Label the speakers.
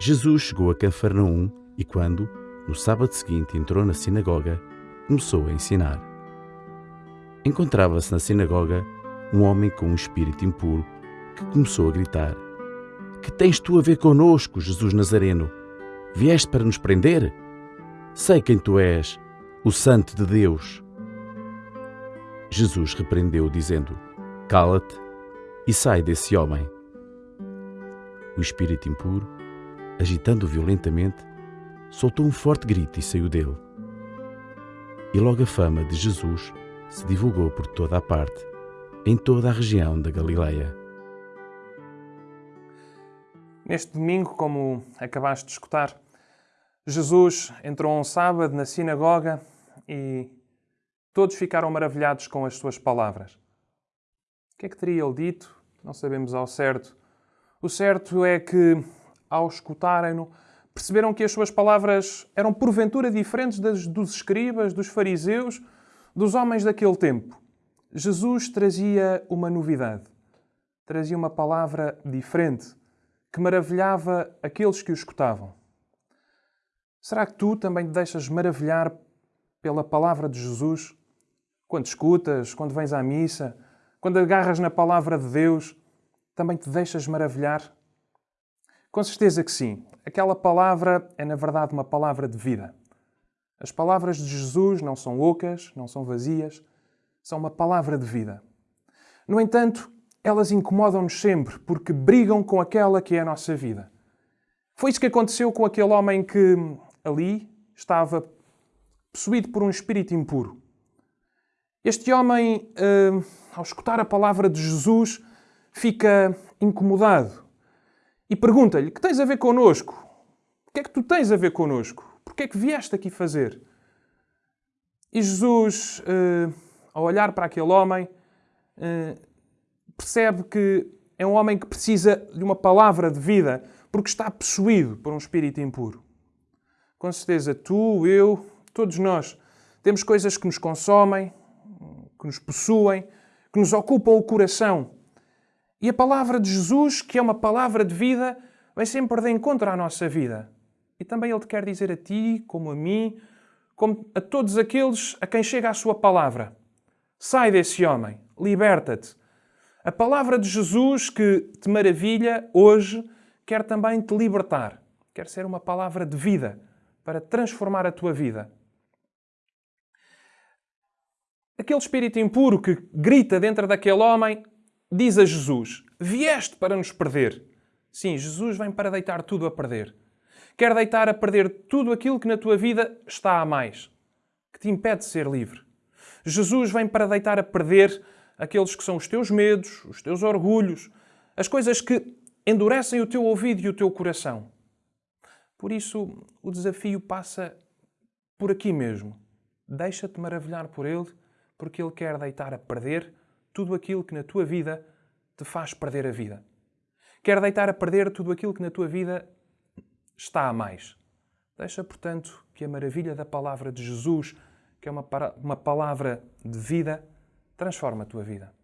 Speaker 1: Jesus chegou a Cafarnaum e, quando, no sábado seguinte, entrou na sinagoga, começou a ensinar. Encontrava-se na sinagoga um homem com um espírito impuro que começou a gritar: Que tens tu a ver conosco, Jesus Nazareno? Vieste para nos prender? Sei quem tu és, o Santo de Deus. Jesus repreendeu, dizendo: Cala-te e sai desse homem. O espírito impuro, agitando violentamente, soltou um forte grito e saiu dele. E logo a fama de Jesus se divulgou por toda a parte, em toda a região da Galileia.
Speaker 2: Neste domingo, como acabaste de escutar, Jesus entrou um sábado na sinagoga e todos ficaram maravilhados com as suas palavras. O que é que teria ele dito? Não sabemos ao certo. O certo é que, ao escutarem-no, perceberam que as suas palavras eram porventura diferentes das dos escribas, dos fariseus, dos homens daquele tempo. Jesus trazia uma novidade, trazia uma palavra diferente que maravilhava aqueles que o escutavam. Será que tu também te deixas maravilhar pela palavra de Jesus? Quando escutas, quando vens à missa, quando agarras na palavra de Deus, também te deixas maravilhar? Com certeza que sim. Aquela palavra é, na verdade, uma palavra de vida. As palavras de Jesus não são ocas, não são vazias, são uma palavra de vida. No entanto, elas incomodam-nos sempre porque brigam com aquela que é a nossa vida. Foi isso que aconteceu com aquele homem que ali estava possuído por um espírito impuro. Este homem, eh, ao escutar a palavra de Jesus, fica incomodado e pergunta-lhe: Que tens a ver connosco? O que é que tu tens a ver connosco? Por que é que vieste aqui fazer? E Jesus, eh, ao olhar para aquele homem, eh, percebe que é um homem que precisa de uma palavra de vida porque está possuído por um espírito impuro. Com certeza, tu, eu, todos nós, temos coisas que nos consomem, que nos possuem, que nos ocupam o coração. E a palavra de Jesus, que é uma palavra de vida, vem sempre de encontro à nossa vida. E também Ele te quer dizer a ti, como a mim, como a todos aqueles a quem chega a sua palavra. Sai desse homem, liberta-te. A palavra de Jesus que te maravilha hoje quer também te libertar. Quer ser uma palavra de vida para transformar a tua vida. Aquele espírito impuro que grita dentro daquele homem diz a Jesus: Vieste para nos perder. Sim, Jesus vem para deitar tudo a perder. Quer deitar a perder tudo aquilo que na tua vida está a mais, que te impede de ser livre. Jesus vem para deitar a perder aqueles que são os teus medos, os teus orgulhos, as coisas que endurecem o teu ouvido e o teu coração. Por isso, o desafio passa por aqui mesmo. Deixa-te maravilhar por Ele porque Ele quer deitar a perder tudo aquilo que na tua vida te faz perder a vida. Quer deitar a perder tudo aquilo que na tua vida está a mais. Deixa, portanto, que a maravilha da palavra de Jesus, que é uma, uma palavra de vida, transforme a tua vida.